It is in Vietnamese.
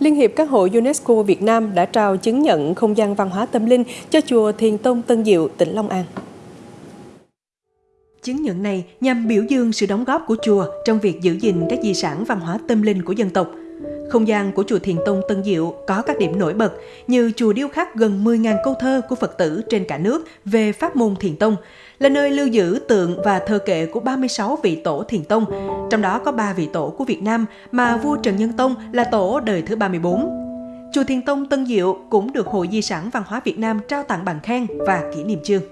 Liên hiệp các hội UNESCO Việt Nam đã trao chứng nhận không gian văn hóa tâm linh cho chùa Thiền Tông Tân Diệu, tỉnh Long An. Chứng nhận này nhằm biểu dương sự đóng góp của chùa trong việc giữ gìn các di sản văn hóa tâm linh của dân tộc. Không gian của chùa Thiền Tông Tân Diệu có các điểm nổi bật như chùa điêu khắc gần 10.000 câu thơ của Phật tử trên cả nước về pháp môn Thiền Tông, là nơi lưu giữ tượng và thơ kệ của 36 vị tổ Thiền Tông, trong đó có 3 vị tổ của Việt Nam mà vua Trần Nhân Tông là tổ đời thứ 34. Chùa Thiền Tông Tân Diệu cũng được Hội Di sản Văn hóa Việt Nam trao tặng bằng khen và kỷ niệm chương.